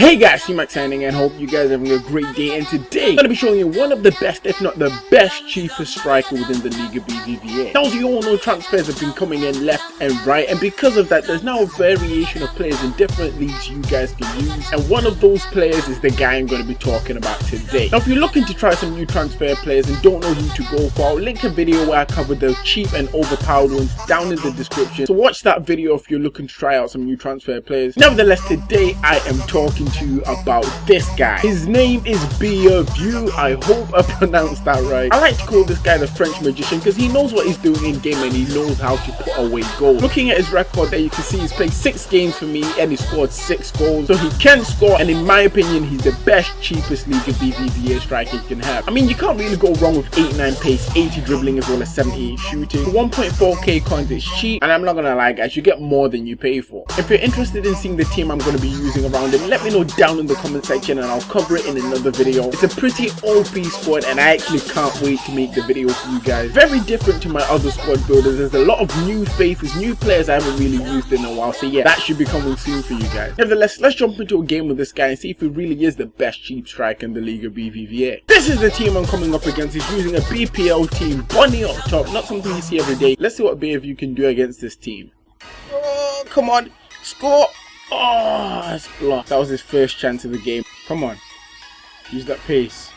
Hey guys, T-Max signing and hope you guys are having a great day and today I'm going to be showing you one of the best, if not the best, cheapest striker within the Liga BBVA. Now as you all know, transfers have been coming in left and right and because of that there's now a variation of players in different leagues you guys can use and one of those players is the guy I'm going to be talking about today. Now if you're looking to try some new transfer players and don't know who to go for, I'll link a video where I cover the cheap and overpowered ones down in the description. So watch that video if you're looking to try out some new transfer players. Nevertheless, today I am talking to you about this guy. His name is View. I hope I pronounced that right. I like to call this guy the French magician because he knows what he's doing in game and he knows how to put away goals. Looking at his record there, you can see he's played six games for me and he scored six goals. So he can score and in my opinion, he's the best, cheapest League of BBVA striker you can have. I mean, you can't really go wrong with 89 pace, 80 dribbling as well as 78 shooting. 1.4k coins is cheap and I'm not gonna lie guys, you get more than you pay for. If you're interested in seeing the team I'm to be using around him, let me know down in the comment section and I'll cover it in another video. It's a pretty OP squad and I actually can't wait to make the video for you guys. Very different to my other squad builders. There's a lot of new faces, new players I haven't really used in a while. So yeah, that should be coming soon for you guys. Nevertheless, let's jump into a game with this guy and see if he really is the best cheap striker in the League of BBVA. This is the team I'm coming up against. He's using a BPL team, Bunny up top, not something you see every day. Let's see what Bayview can do against this team. Oh, come on, score! Oh, that's blocked. That was his first chance of the game. Come on. Use that pace.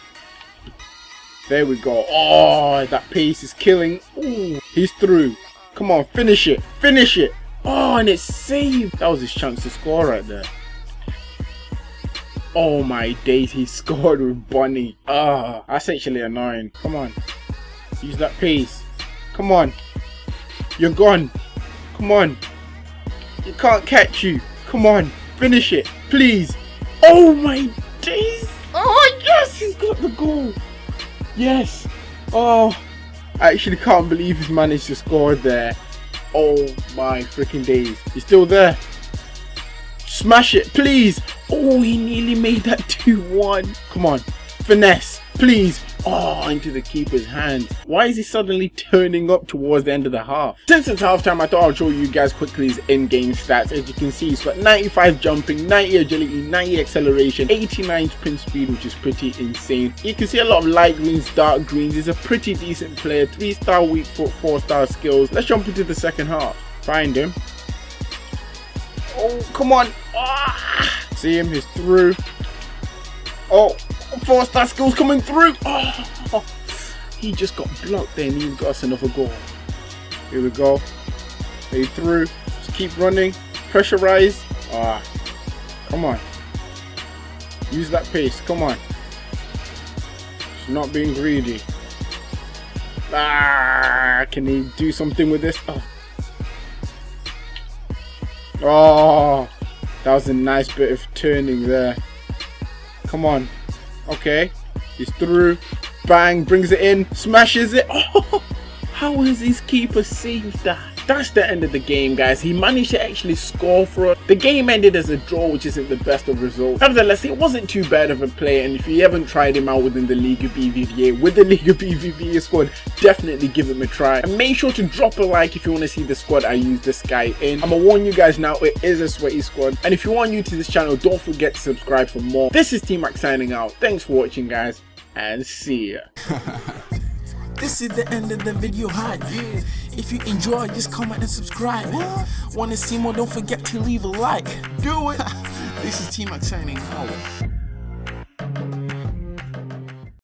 There we go. Oh, that pace is killing. Ooh, he's through. Come on, finish it. Finish it. Oh, and it's saved. That was his chance to score right there. Oh my days, he scored with Bunny. Ah, that's actually annoying. Come on. Use that pace. Come on. You're gone. Come on. You can't catch you. Come on, finish it, please. Oh my days. Oh yes, he's got the goal. Yes. Oh, I actually can't believe he's managed to score there. Oh my freaking days. He's still there. Smash it, please. Oh, he nearly made that 2-1. Come on, finesse, please. Oh, into the keeper's hand. Why is he suddenly turning up towards the end of the half? Since it's halftime, I thought I'd show you guys quickly his in-game stats. As you can see, he's got 95 jumping, 90 agility, 90 acceleration, 89 sprint speed, which is pretty insane. You can see a lot of light greens, dark greens. He's a pretty decent player. 3-star weak foot, 4-star skills. Let's jump into the second half. Find him. Oh, come on. Ah. See him, he's through. Oh, Four star skills coming through. Oh, he just got blocked there and he got us another goal. Here we go. They through. Just keep running. Pressurize. Ah, come on. Use that pace. Come on. It's not being greedy. Ah, can he do something with this? Oh. oh, that was a nice bit of turning there. Come on. Okay. He's through. Bang. Brings it in. Smashes it. Oh, how has his keeper saved that? That's the end of the game guys, he managed to actually score for us. The game ended as a draw which isn't the best of results. Nevertheless, it wasn't too bad of a play and if you haven't tried him out within the League of BBVA, with the Liga BBVA squad, definitely give him a try. And make sure to drop a like if you want to see the squad I use this guy in. I'm gonna warn you guys now, it is a sweaty squad. And if you are new to this channel, don't forget to subscribe for more. This is T-Max signing out. Thanks for watching guys and see ya. This is the end of the video hi yeah. If you enjoy just comment and subscribe. What? Wanna see more? Don't forget to leave a like. Do it. This is T-Max signing out